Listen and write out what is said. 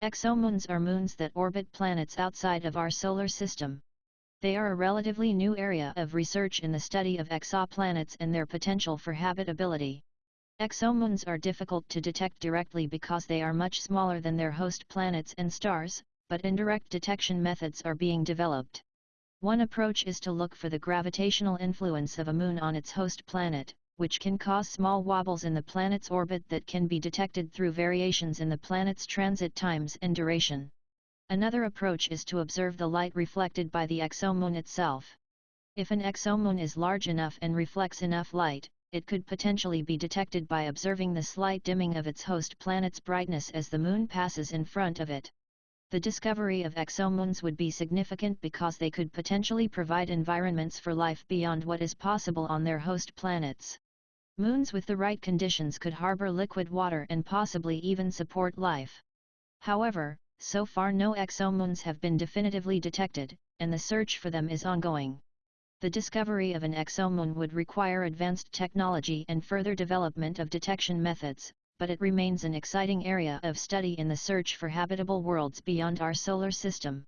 Exomoons are moons that orbit planets outside of our solar system. They are a relatively new area of research in the study of exoplanets and their potential for habitability. Exomoons are difficult to detect directly because they are much smaller than their host planets and stars, but indirect detection methods are being developed. One approach is to look for the gravitational influence of a moon on its host planet, which can cause small wobbles in the planet's orbit that can be detected through variations in the planet's transit times and duration. Another approach is to observe the light reflected by the exomoon itself. If an exomoon is large enough and reflects enough light, it could potentially be detected by observing the slight dimming of its host planet's brightness as the moon passes in front of it. The discovery of exomoons would be significant because they could potentially provide environments for life beyond what is possible on their host planets. Moons with the right conditions could harbor liquid water and possibly even support life. However, so far no exomoons have been definitively detected, and the search for them is ongoing. The discovery of an exomoon would require advanced technology and further development of detection methods, but it remains an exciting area of study in the search for habitable worlds beyond our solar system.